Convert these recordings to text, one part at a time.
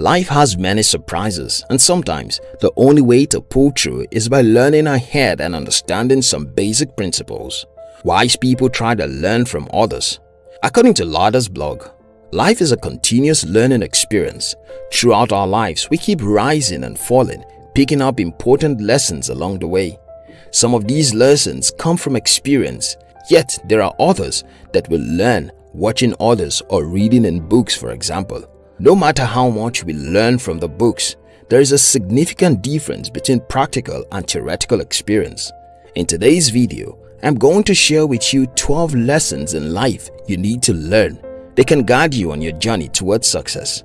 Life has many surprises and sometimes the only way to pull through is by learning ahead and understanding some basic principles. Wise people try to learn from others. According to Lauder's blog, life is a continuous learning experience. Throughout our lives, we keep rising and falling, picking up important lessons along the way. Some of these lessons come from experience, yet there are others that we learn watching others or reading in books for example. No matter how much we learn from the books, there is a significant difference between practical and theoretical experience. In today's video, I'm going to share with you 12 lessons in life you need to learn. They can guide you on your journey towards success.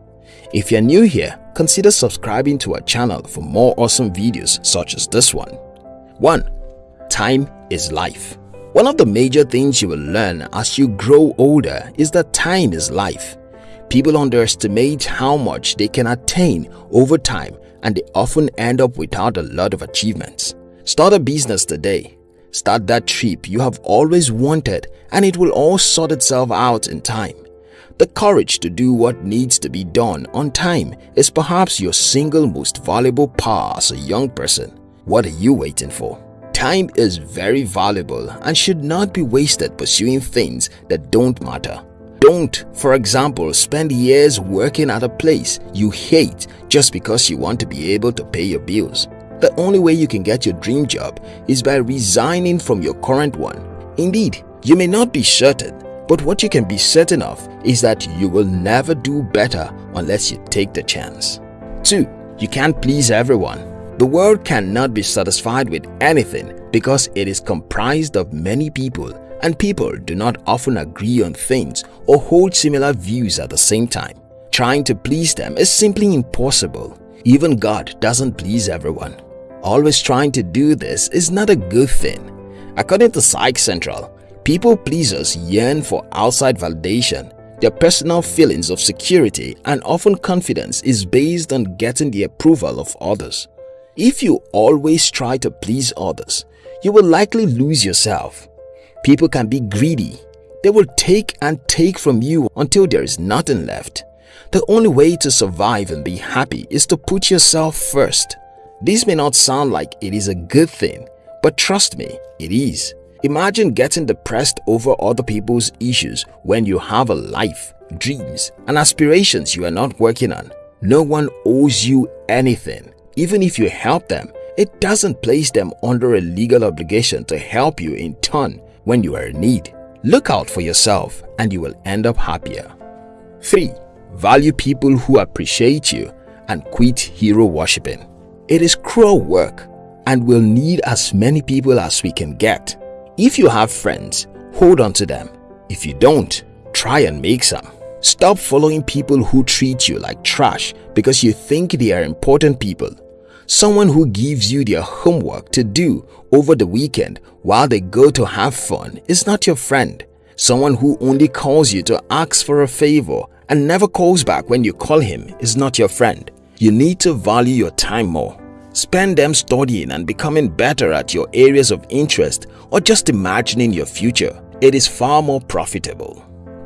If you're new here, consider subscribing to our channel for more awesome videos such as this one. 1. Time is life. One of the major things you will learn as you grow older is that time is life. People underestimate how much they can attain over time and they often end up without a lot of achievements. Start a business today. Start that trip you have always wanted and it will all sort itself out in time. The courage to do what needs to be done on time is perhaps your single most valuable power as a young person. What are you waiting for? Time is very valuable and should not be wasted pursuing things that don't matter. Don't, for example, spend years working at a place you hate just because you want to be able to pay your bills. The only way you can get your dream job is by resigning from your current one. Indeed, you may not be certain, but what you can be certain of is that you will never do better unless you take the chance. 2. You can't please everyone. The world cannot be satisfied with anything because it is comprised of many people and people do not often agree on things or hold similar views at the same time. Trying to please them is simply impossible. Even God doesn't please everyone. Always trying to do this is not a good thing. According to Psych Central, people pleasers yearn for outside validation. Their personal feelings of security and often confidence is based on getting the approval of others. If you always try to please others, you will likely lose yourself. People can be greedy. They will take and take from you until there is nothing left. The only way to survive and be happy is to put yourself first. This may not sound like it is a good thing, but trust me, it is. Imagine getting depressed over other people's issues when you have a life, dreams, and aspirations you are not working on. No one owes you anything. Even if you help them, it doesn't place them under a legal obligation to help you in turn when you are in need. Look out for yourself and you will end up happier. 3. Value people who appreciate you and quit hero worshipping. It is cruel work and we'll need as many people as we can get. If you have friends, hold on to them. If you don't, try and make some. Stop following people who treat you like trash because you think they are important people Someone who gives you their homework to do over the weekend while they go to have fun is not your friend. Someone who only calls you to ask for a favor and never calls back when you call him is not your friend. You need to value your time more. Spend them studying and becoming better at your areas of interest or just imagining your future. It is far more profitable.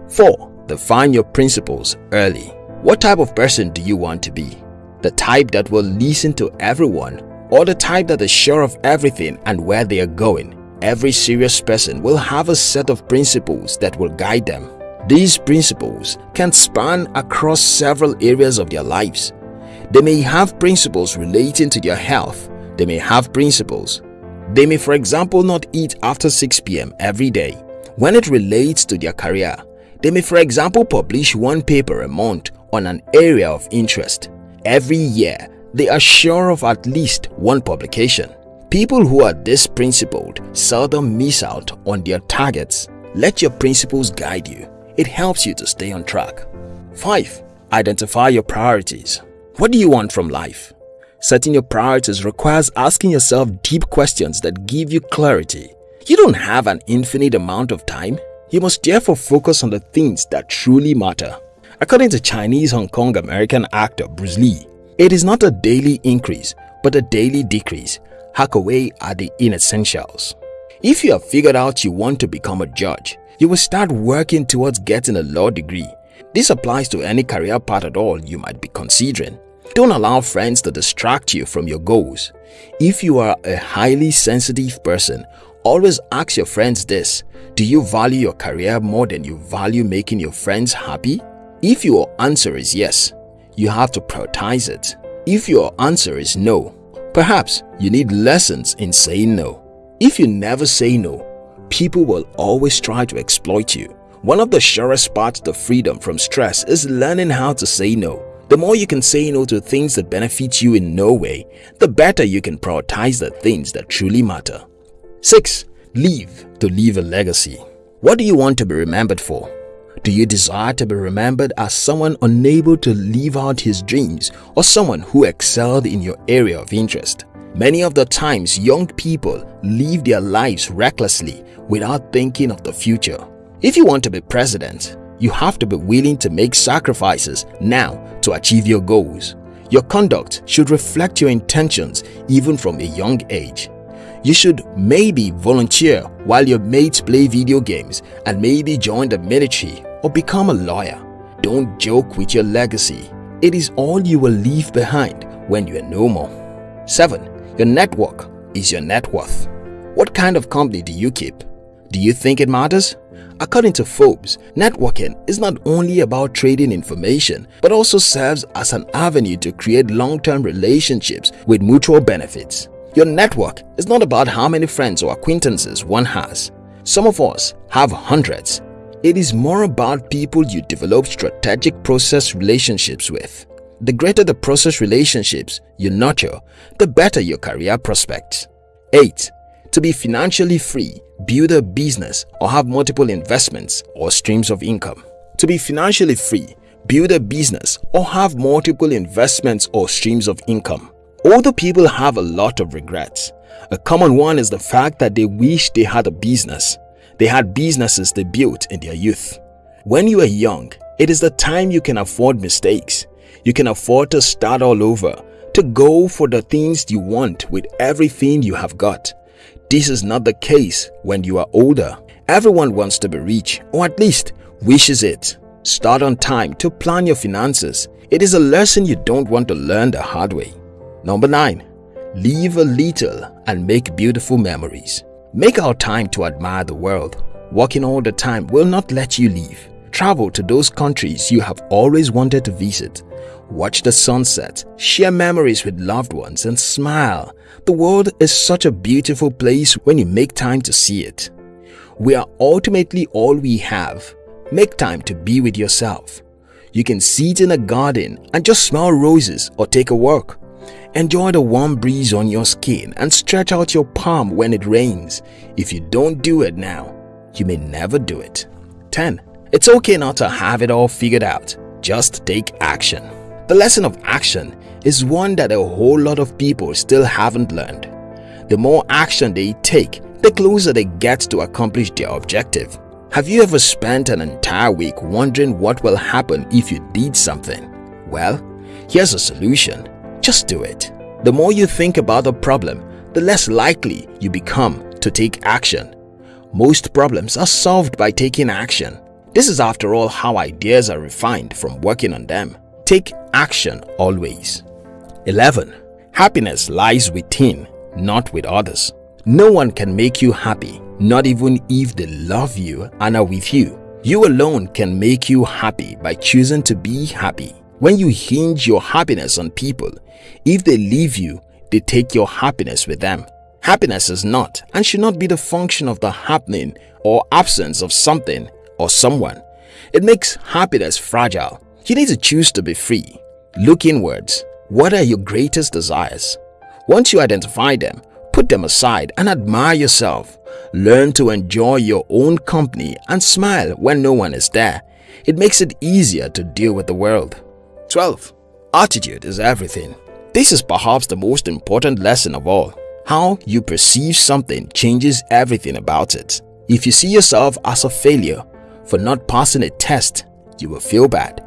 4. Define your principles early. What type of person do you want to be? The type that will listen to everyone or the type that is sure of everything and where they are going. Every serious person will have a set of principles that will guide them. These principles can span across several areas of their lives. They may have principles relating to their health. They may have principles. They may for example not eat after 6 p.m. every day. When it relates to their career, they may for example publish one paper a month on an area of interest. Every year, they are sure of at least one publication. People who are this principled seldom miss out on their targets. Let your principles guide you. It helps you to stay on track. 5. Identify your priorities. What do you want from life? Setting your priorities requires asking yourself deep questions that give you clarity. You don't have an infinite amount of time. You must therefore focus on the things that truly matter. According to Chinese Hong Kong American actor Bruce Lee, it is not a daily increase but a daily decrease. Hack away at the inessentials. If you have figured out you want to become a judge, you will start working towards getting a law degree. This applies to any career path at all you might be considering. Don't allow friends to distract you from your goals. If you are a highly sensitive person, always ask your friends this, do you value your career more than you value making your friends happy? If your answer is yes, you have to prioritize it. If your answer is no, perhaps you need lessons in saying no. If you never say no, people will always try to exploit you. One of the surest parts to freedom from stress is learning how to say no. The more you can say no to things that benefit you in no way, the better you can prioritize the things that truly matter. 6. Leave to leave a legacy. What do you want to be remembered for? Do you desire to be remembered as someone unable to live out his dreams or someone who excelled in your area of interest? Many of the times young people live their lives recklessly without thinking of the future. If you want to be president, you have to be willing to make sacrifices now to achieve your goals. Your conduct should reflect your intentions even from a young age. You should maybe volunteer while your mates play video games and maybe join the military or become a lawyer. Don't joke with your legacy. It is all you will leave behind when you are no more. 7. Your network is your net worth. What kind of company do you keep? Do you think it matters? According to Forbes, networking is not only about trading information but also serves as an avenue to create long-term relationships with mutual benefits. Your network is not about how many friends or acquaintances one has. Some of us have hundreds. It is more about people you develop strategic process relationships with. The greater the process relationships you nurture, the better your career prospects. 8. To be financially free, build a business or have multiple investments or streams of income. To be financially free, build a business or have multiple investments or streams of income. Older people have a lot of regrets. A common one is the fact that they wish they had a business. They had businesses they built in their youth. When you are young, it is the time you can afford mistakes. You can afford to start all over, to go for the things you want with everything you have got. This is not the case when you are older. Everyone wants to be rich or at least wishes it. Start on time to plan your finances. It is a lesson you don't want to learn the hard way. Number 9. Live a little and make beautiful memories. Make our time to admire the world. Working all the time will not let you leave. Travel to those countries you have always wanted to visit. Watch the sunset, share memories with loved ones and smile. The world is such a beautiful place when you make time to see it. We are ultimately all we have. Make time to be with yourself. You can sit in a garden and just smell roses or take a walk. Enjoy the warm breeze on your skin and stretch out your palm when it rains. If you don't do it now, you may never do it. 10. It's okay not to have it all figured out. Just take action. The lesson of action is one that a whole lot of people still haven't learned. The more action they take, the closer they get to accomplish their objective. Have you ever spent an entire week wondering what will happen if you did something? Well, here's a solution. Just do it. The more you think about the problem, the less likely you become to take action. Most problems are solved by taking action. This is after all how ideas are refined from working on them. Take action always. 11. Happiness lies within, not with others. No one can make you happy, not even if they love you and are with you. You alone can make you happy by choosing to be happy. When you hinge your happiness on people, if they leave you, they take your happiness with them. Happiness is not and should not be the function of the happening or absence of something or someone. It makes happiness fragile. You need to choose to be free. Look inwards. What are your greatest desires? Once you identify them, put them aside and admire yourself. Learn to enjoy your own company and smile when no one is there. It makes it easier to deal with the world. 12. Attitude is everything. This is perhaps the most important lesson of all. How you perceive something changes everything about it. If you see yourself as a failure for not passing a test, you will feel bad.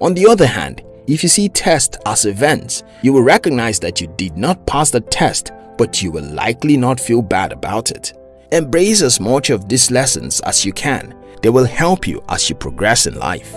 On the other hand, if you see tests as events, you will recognize that you did not pass the test but you will likely not feel bad about it. Embrace as much of these lessons as you can. They will help you as you progress in life.